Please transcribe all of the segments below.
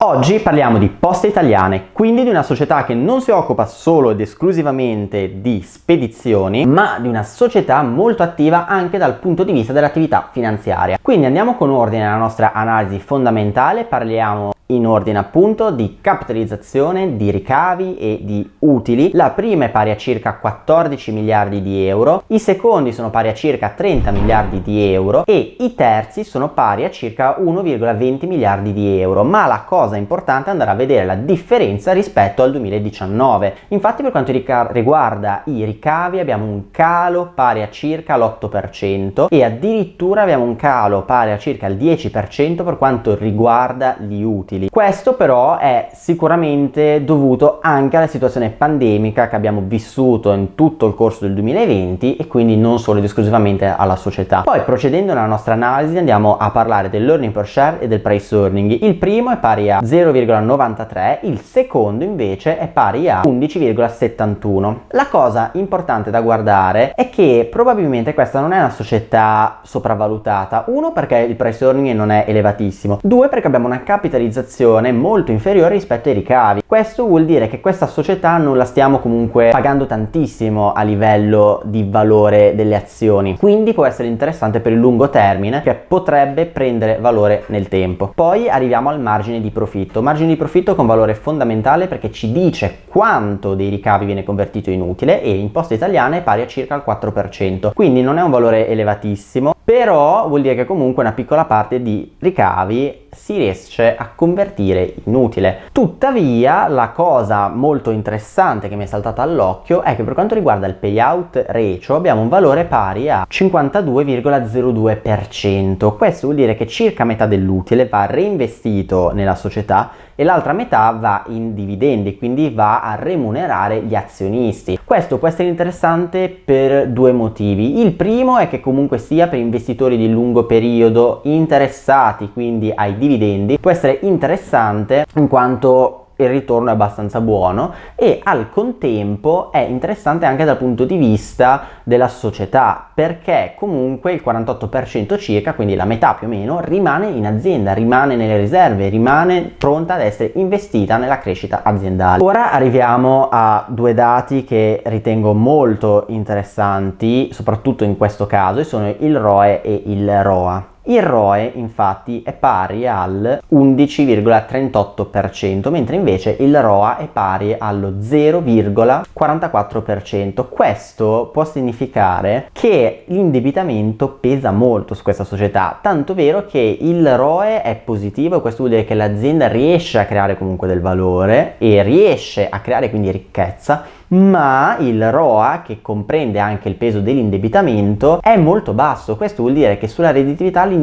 Oggi parliamo di Poste Italiane, quindi di una società che non si occupa solo ed esclusivamente di spedizioni, ma di una società molto attiva anche dal punto di vista dell'attività finanziaria. Quindi andiamo con ordine alla nostra analisi fondamentale, parliamo in ordine appunto di capitalizzazione, di ricavi e di utili. La prima è pari a circa 14 miliardi di euro, i secondi sono pari a circa 30 miliardi di euro e i terzi sono pari a circa 1,20 miliardi di euro. Ma la cosa importante è andare a vedere la differenza rispetto al 2019. Infatti per quanto riguarda i ricavi abbiamo un calo pari a circa l'8% e addirittura abbiamo un calo pari a circa il 10% per quanto riguarda gli utili utili. Questo però è sicuramente dovuto anche alla situazione pandemica che abbiamo vissuto in tutto il corso del 2020 e quindi non solo ed esclusivamente alla società. Poi procedendo nella nostra analisi andiamo a parlare dell'earning per share e del price earning. Il primo è pari a 0,93, il secondo invece è pari a 11,71. La cosa importante da guardare è che probabilmente questa non è una società sopravvalutata. Uno perché il price earning non è elevatissimo, due perché abbiamo una capitalizzazione valutazione molto inferiore rispetto ai ricavi. Questo vuol dire che questa società non la stiamo comunque pagando tantissimo a livello di valore delle azioni, quindi può essere interessante per il lungo termine che potrebbe prendere valore nel tempo. Poi arriviamo al margine di profitto, margine di profitto con valore fondamentale perché ci dice quanto dei ricavi viene convertito in utile e in poste italiane è pari a circa il 4%, quindi non è un valore elevatissimo, però vuol dire che comunque una piccola parte di ricavi si riesce a convertire in utile. Tuttavia la cosa molto interessante che mi è saltata all'occhio è che per quanto riguarda il payout ratio abbiamo un valore pari a 52,02%. Questo vuol dire che circa metà dell'utile va reinvestito nella società e l'altra metà va in dividendi, quindi va a remunerare gli azionisti. Questo può essere interessante per due motivi. Il primo è che comunque sia per investitori di lungo periodo interessati quindi ai dividendi può essere interessante in quanto il ritorno è abbastanza buono e al contempo è interessante anche dal punto di vista della società perché comunque il 48% circa, quindi la metà più o meno, rimane in azienda, rimane nelle riserve, rimane pronta ad essere investita nella crescita aziendale. Ora arriviamo a due dati che ritengo molto interessanti, soprattutto in questo caso, e sono il ROE e il ROA. Il ROE infatti è pari al 11,38% mentre invece il ROA è pari allo 0,44%. Questo può significare che l'indebitamento pesa molto su questa società, tanto vero che il ROE è positivo, questo vuol dire che l'azienda riesce a creare comunque del valore e riesce a creare quindi ricchezza ma il ROA, che comprende anche il peso dell'indebitamento, è molto basso. Questo vuol dire che sulla redditività l'indebitamento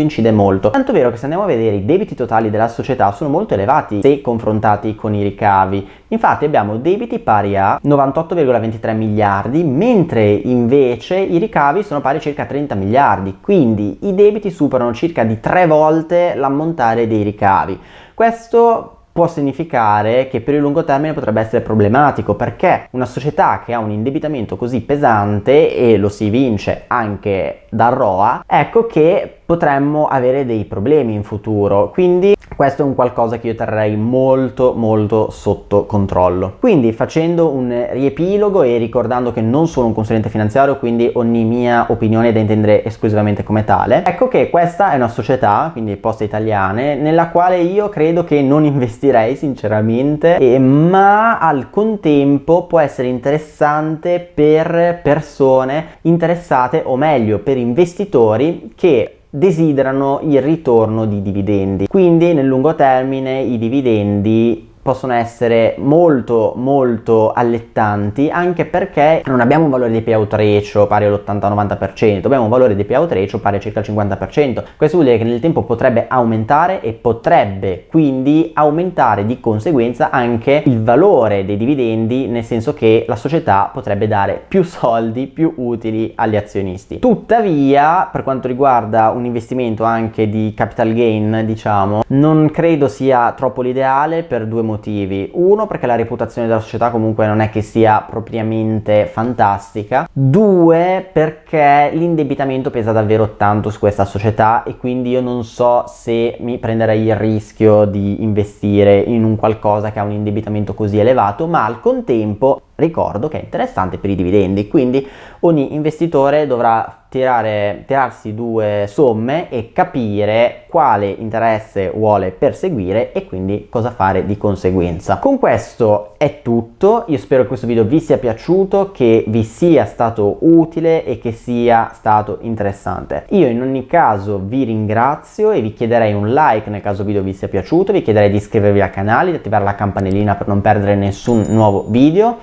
incide molto. Tanto vero che se andiamo a vedere i debiti totali della società sono molto elevati se confrontati con i ricavi. Infatti abbiamo debiti pari a 98,23 miliardi, mentre invece i ricavi sono pari a circa 30 miliardi. Quindi i debiti superano circa di tre volte l'ammontare dei ricavi. Questo può significare che per il lungo termine potrebbe essere problematico perché una società che ha un indebitamento così pesante e lo si vince anche dal ROA, ecco che potremmo avere dei problemi in futuro. Quindi questo è un qualcosa che io terrei molto molto sotto controllo. Quindi facendo un riepilogo e ricordando che non sono un consulente finanziario, quindi ogni mia opinione è da intendere esclusivamente come tale, ecco che questa è una società, quindi Poste Italiane, nella quale io credo che non investirei sinceramente, e, ma al contempo può essere interessante per persone interessate o meglio per investitori che desiderano il ritorno di dividendi. Quindi nel lungo termine i dividendi possono essere molto molto allettanti anche perché non abbiamo un valore di payout ratio pari all'80-90% abbiamo un valore di payout ratio pari a circa il 50% questo vuol dire che nel tempo potrebbe aumentare e potrebbe quindi aumentare di conseguenza anche il valore dei dividendi nel senso che la società potrebbe dare più soldi più utili agli azionisti. Tuttavia per quanto riguarda un investimento anche di capital gain diciamo non credo sia troppo l'ideale per due motivi motivi. Uno, perché la reputazione della società comunque non è che sia propriamente fantastica. Due, perché l'indebitamento pesa davvero tanto su questa società e quindi io non so se mi prenderei il rischio di investire in un qualcosa che ha un indebitamento così elevato, ma al contempo ricordo che è interessante per i dividendi, quindi ogni investitore dovrà tirare, tirarsi due somme e capire quale interesse vuole perseguire e quindi cosa fare di conseguenza. Con questo è tutto, io spero che questo video vi sia piaciuto, che vi sia stato utile e che sia stato interessante. Io in ogni caso vi ringrazio e vi chiederei un like nel caso il video vi sia piaciuto, vi chiederei di iscrivervi al canale, di attivare la campanellina per non perdere nessun nuovo video.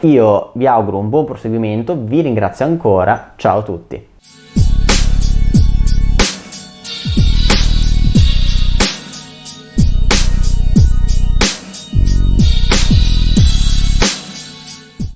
Vi auguro un buon proseguimento, vi ringrazio ancora, ciao a tutti!